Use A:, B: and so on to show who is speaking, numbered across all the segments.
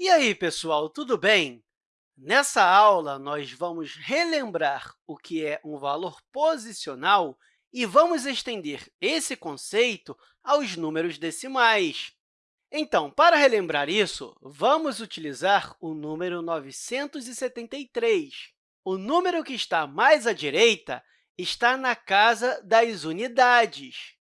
A: E aí, pessoal, tudo bem? Nessa aula, nós vamos relembrar o que é um valor posicional e vamos estender esse conceito aos números decimais. Então, para relembrar isso, vamos utilizar o número 973. O número que está mais à direita está na casa das unidades.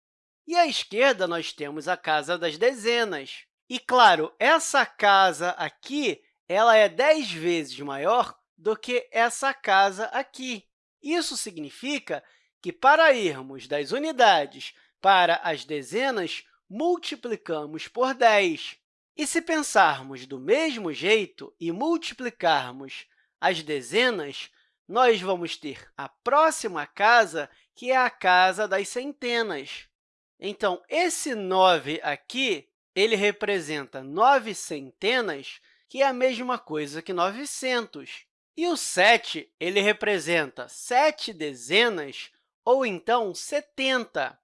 A: E à esquerda, nós temos a casa das dezenas. E, claro, essa casa aqui ela é 10 vezes maior do que essa casa aqui. Isso significa que, para irmos das unidades para as dezenas, multiplicamos por 10. E se pensarmos do mesmo jeito e multiplicarmos as dezenas, nós vamos ter a próxima casa, que é a casa das centenas. Então, esse 9 aqui ele representa nove centenas, que é a mesma coisa que 900. E o 7 ele representa sete dezenas, ou então 70.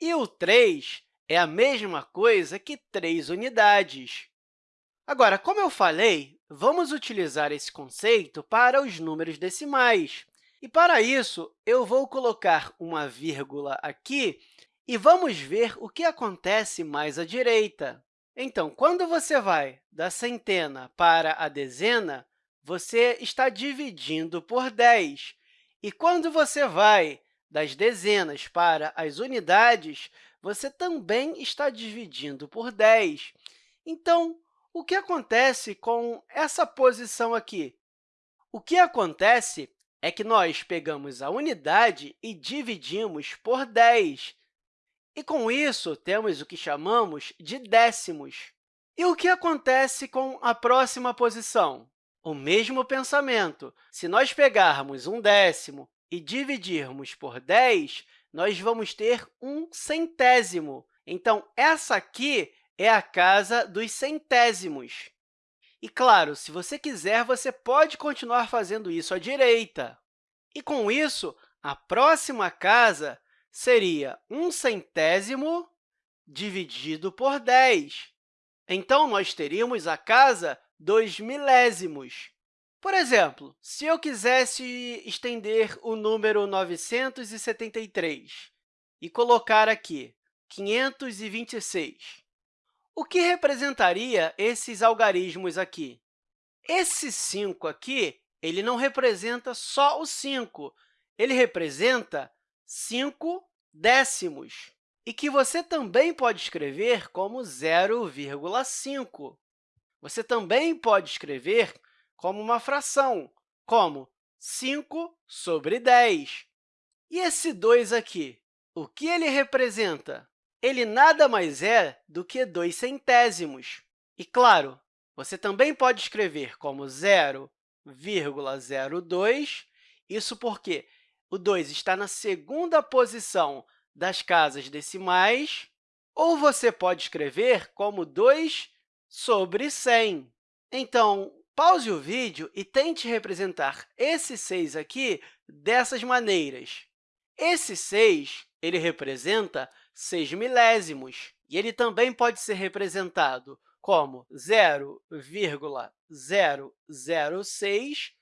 A: E o 3 é a mesma coisa que três unidades. Agora, como eu falei, vamos utilizar esse conceito para os números decimais. E, para isso, eu vou colocar uma vírgula aqui e vamos ver o que acontece mais à direita. Então, quando você vai da centena para a dezena, você está dividindo por 10. E quando você vai das dezenas para as unidades, você também está dividindo por 10. Então, o que acontece com essa posição aqui? O que acontece é que nós pegamos a unidade e dividimos por 10. E, com isso, temos o que chamamos de décimos. E o que acontece com a próxima posição? O mesmo pensamento. Se nós pegarmos um décimo e dividirmos por 10, nós vamos ter um centésimo. Então, essa aqui é a casa dos centésimos. E, claro, se você quiser, você pode continuar fazendo isso à direita. E, com isso, a próxima casa seria um centésimo dividido por 10. Então, nós teríamos a casa dos milésimos. Por exemplo, se eu quisesse estender o número 973 e colocar aqui 526, o que representaria esses algarismos aqui? Esse 5 aqui ele não representa só o 5, ele representa 5 décimos, e que você também pode escrever como 0,5. Você também pode escrever como uma fração, como 5 sobre 10. E esse 2 aqui, o que ele representa? Ele nada mais é do que 2 centésimos. E, claro, você também pode escrever como 0,02, isso porque o 2 está na segunda posição das casas decimais, ou você pode escrever como 2 sobre 100. Então, pause o vídeo e tente representar esse 6 aqui dessas maneiras. Esse 6 ele representa 6 milésimos, e ele também pode ser representado como 0,006,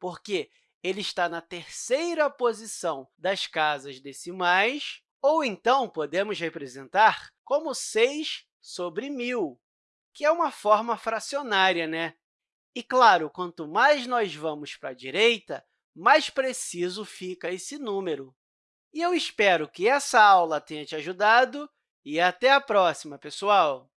A: porque ele está na terceira posição das casas decimais, ou então podemos representar como 6 sobre 1.000, que é uma forma fracionária, né? E, claro, quanto mais nós vamos para a direita, mais preciso fica esse número. E eu espero que essa aula tenha te ajudado e até a próxima, pessoal!